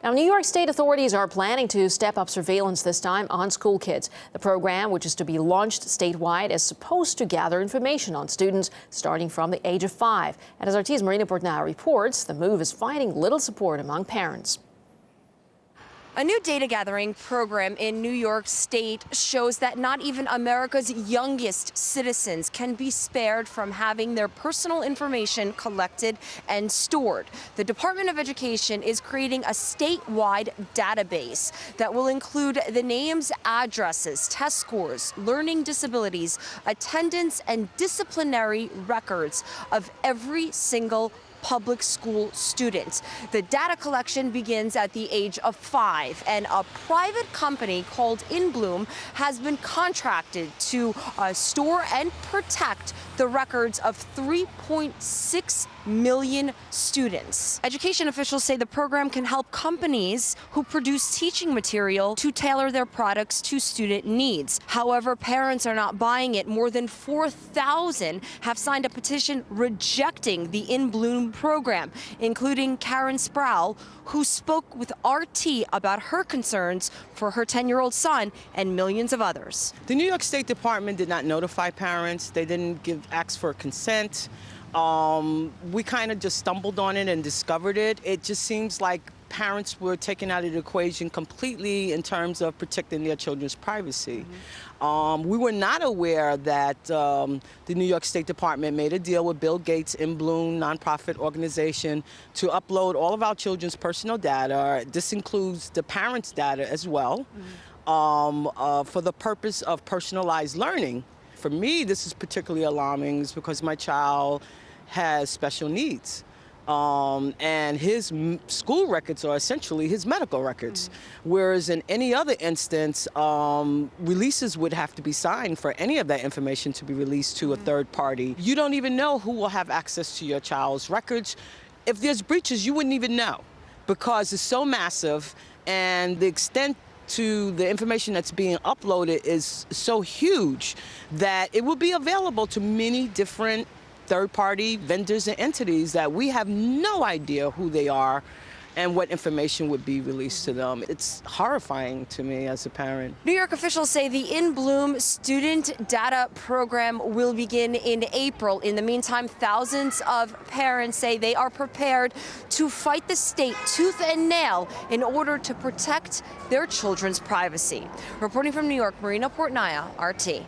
Now, New York State authorities are planning to step up surveillance this time on school kids. The program, which is to be launched statewide, is supposed to gather information on students starting from the age of five. And as RT's Marina Portnaya reports, the move is finding little support among parents. A new data gathering program in New York State shows that not even America's youngest citizens can be spared from having their personal information collected and stored. The Department of Education is creating a statewide database that will include the names, addresses, test scores, learning disabilities, attendance, and disciplinary records of every single public school students. The data collection begins at the age of five, and a private company called InBloom has been contracted to uh, store and protect the records of 3.6 million students. Education officials say the program can help companies who produce teaching material to tailor their products to student needs. However, parents are not buying it. More than 4,000 have signed a petition rejecting the InBloom program, including Karen Sprowal, who spoke with RT about her concerns for her 10-year-old son and millions of others. The New York State Department did not notify parents. They didn't give ask for consent. Um, we kind of just stumbled on it and discovered it. It just seems like parents were taken out of the equation completely in terms of protecting their children's privacy. Mm -hmm. um, we were not aware that um, the New York State Department made a deal with Bill Gates InBloom nonprofit organization to upload all of our children's personal data. This includes the parents' data as well mm -hmm. uh, for the purpose of personalized learning. For me, this is particularly alarming because my child has special needs. Um, and his school records are essentially his medical records. Mm -hmm. Whereas in any other instance, um, releases would have to be signed for any of that information to be released to mm -hmm. a third party. You don't even know who will have access to your child's records. If there's breaches, you wouldn't even know because it's so massive and the extent to the information that's being uploaded is so huge that it will be available to many different third-party vendors and entities that we have no idea who they are and what information would be released to them. It's horrifying to me as a parent. New York officials say the InBloom student data program will begin in April. In the meantime, thousands of parents say they are prepared to fight the state tooth and nail in order to protect their children's privacy. Reporting from New York, Marina Portnaya, RT.